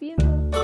viendo.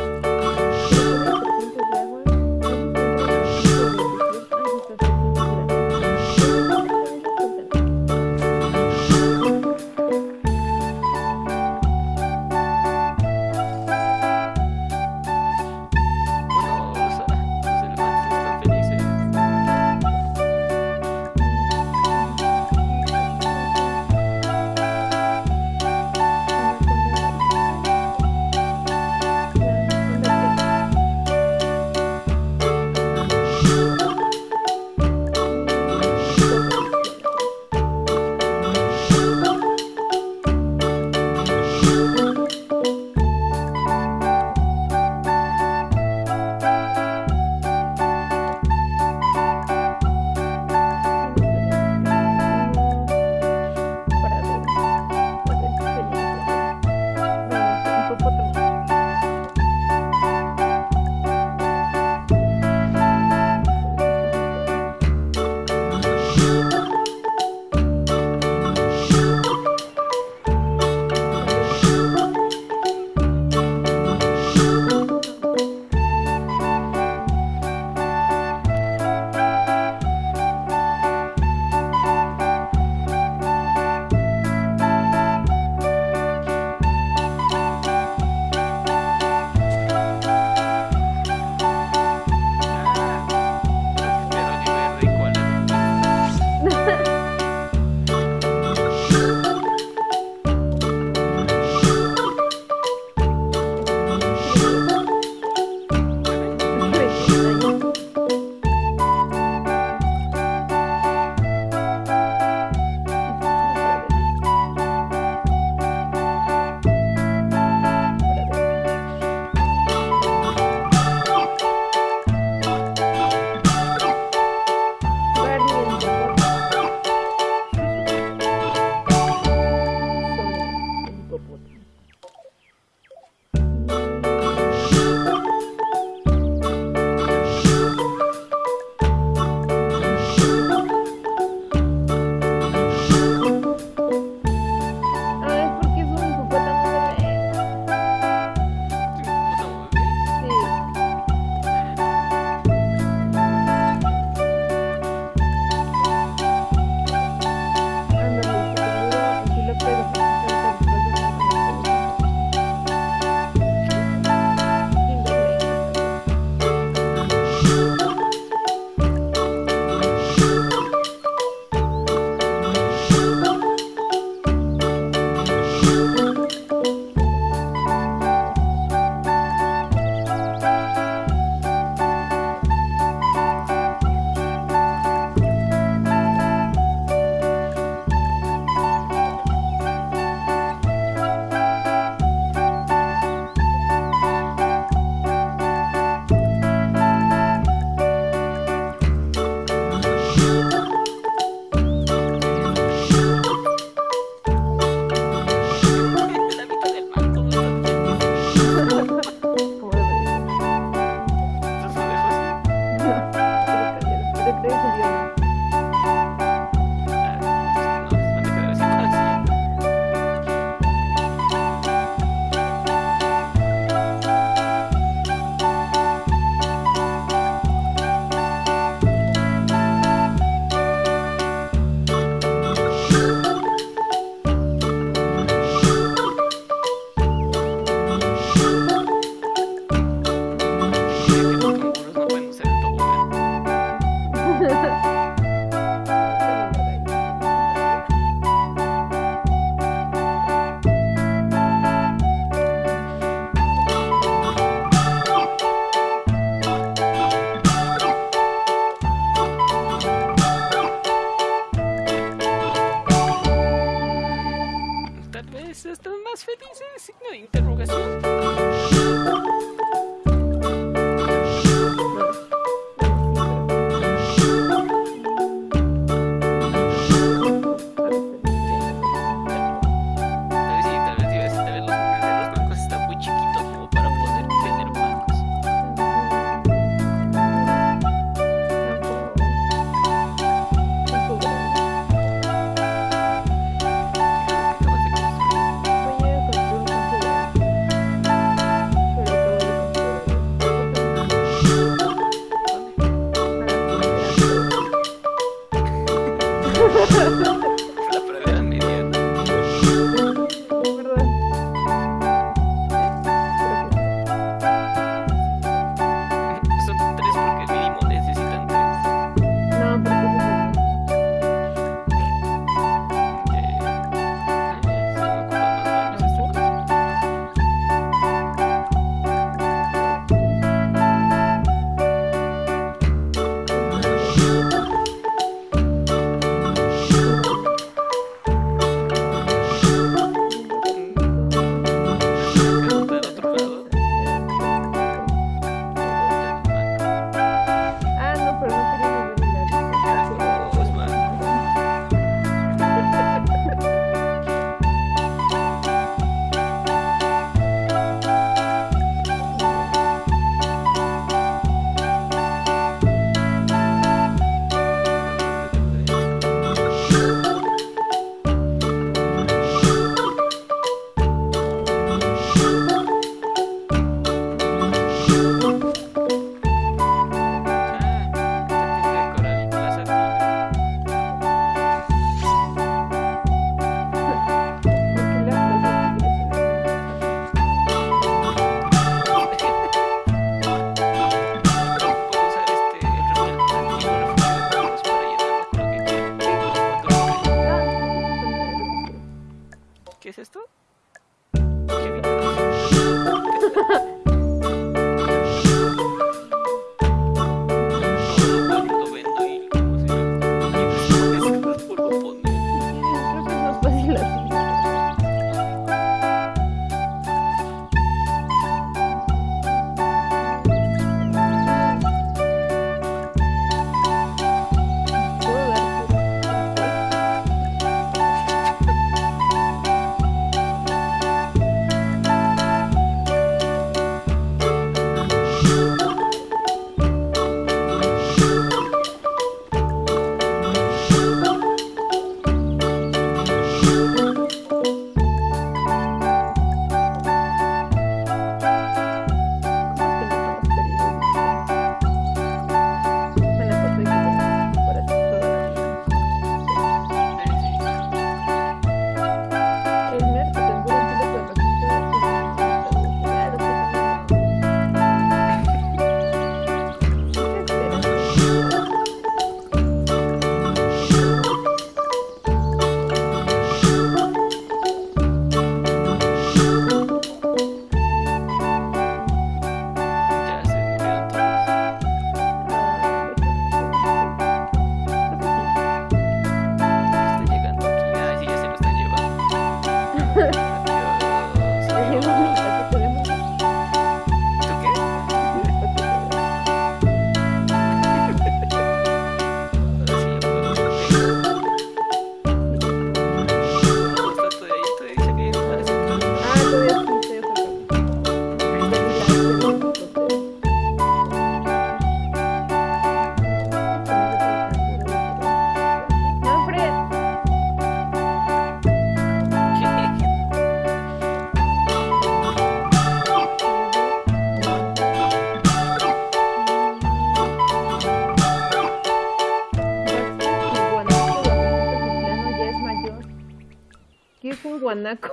Mónaco.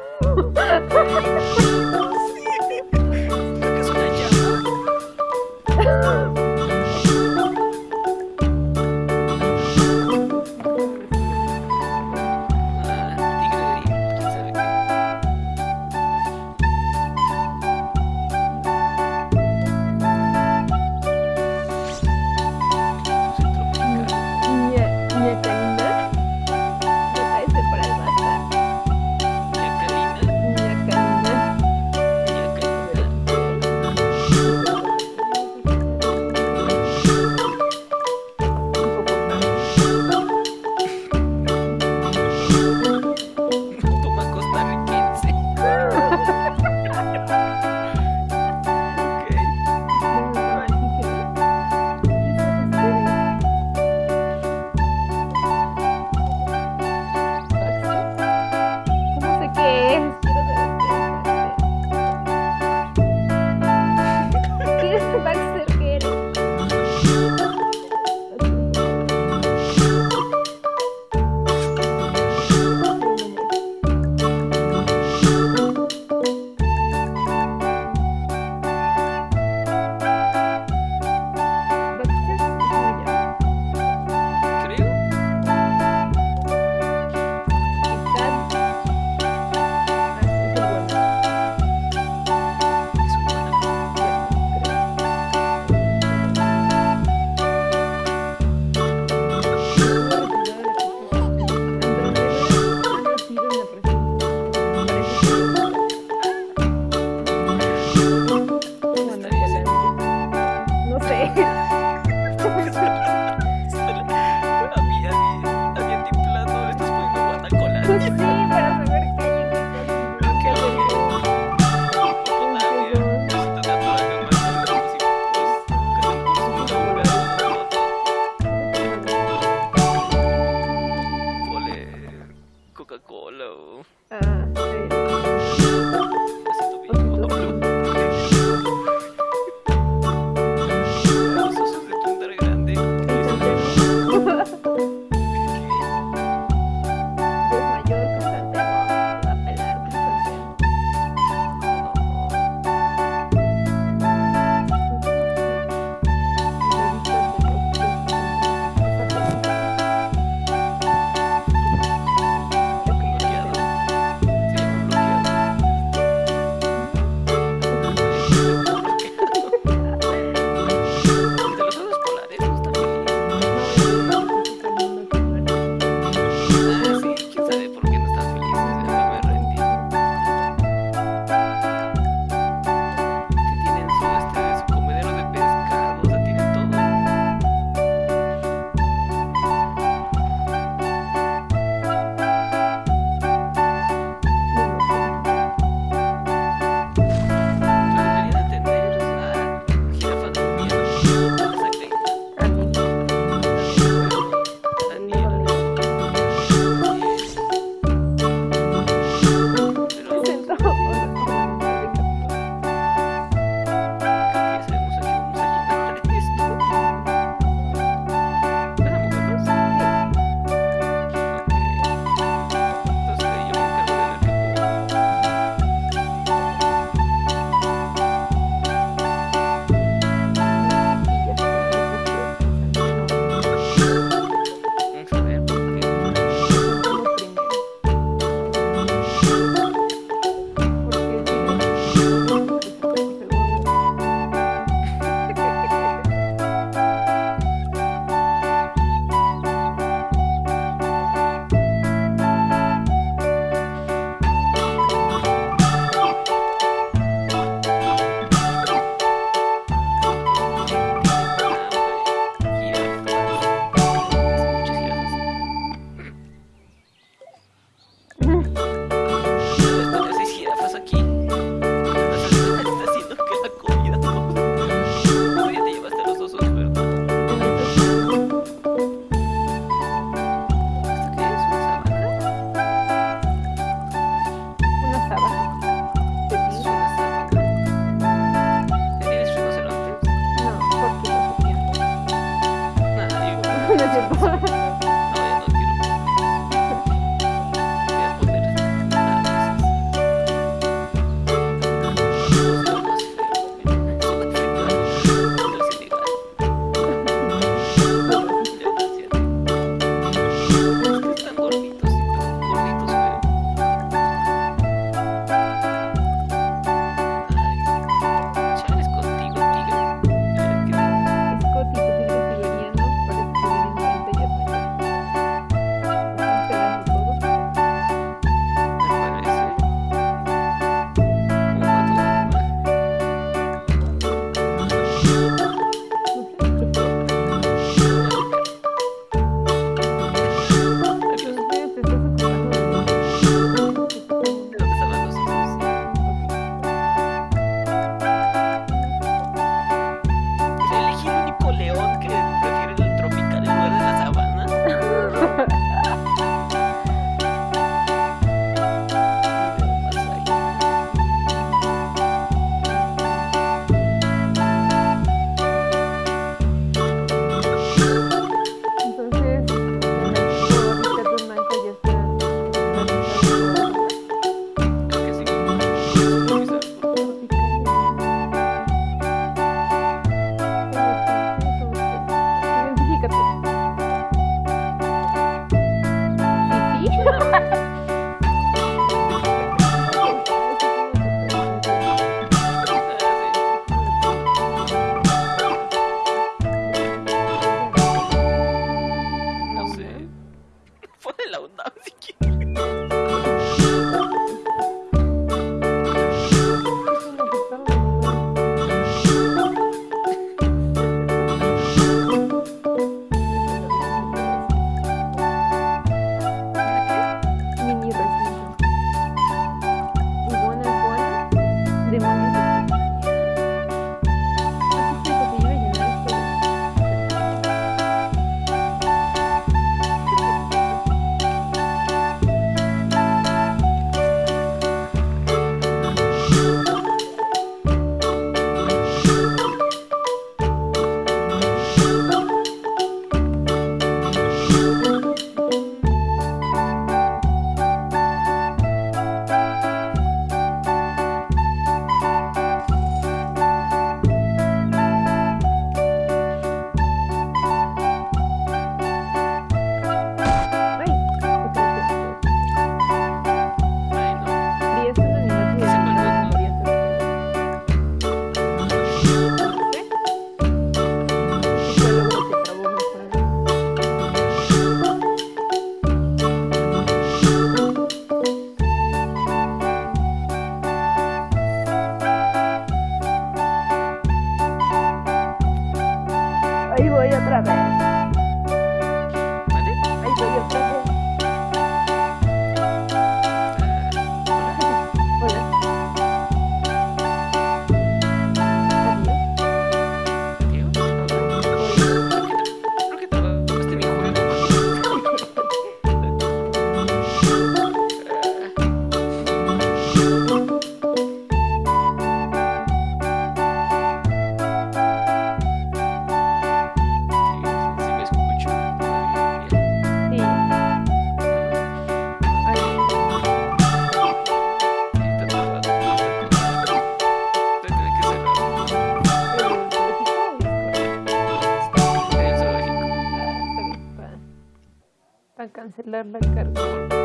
Udah. Order मत कर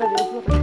特别适合